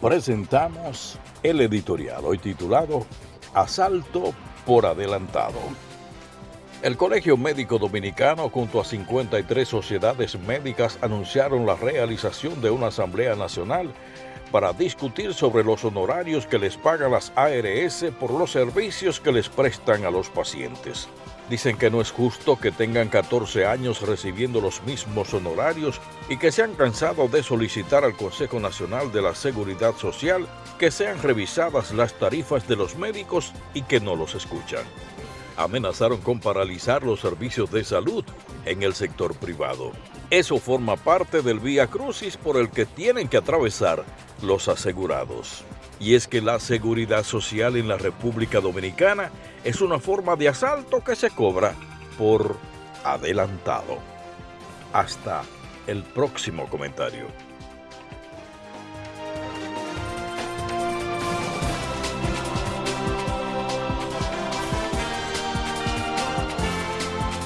presentamos el editorial hoy titulado Asalto por adelantado. El Colegio Médico Dominicano junto a 53 sociedades médicas anunciaron la realización de una Asamblea Nacional para discutir sobre los honorarios que les pagan las ARS por los servicios que les prestan a los pacientes. Dicen que no es justo que tengan 14 años recibiendo los mismos honorarios y que se han cansado de solicitar al Consejo Nacional de la Seguridad Social que sean revisadas las tarifas de los médicos y que no los escuchan. Amenazaron con paralizar los servicios de salud en el sector privado. Eso forma parte del vía crucis por el que tienen que atravesar los asegurados. Y es que la seguridad social en la República Dominicana es una forma de asalto que se cobra por adelantado. Hasta el próximo comentario.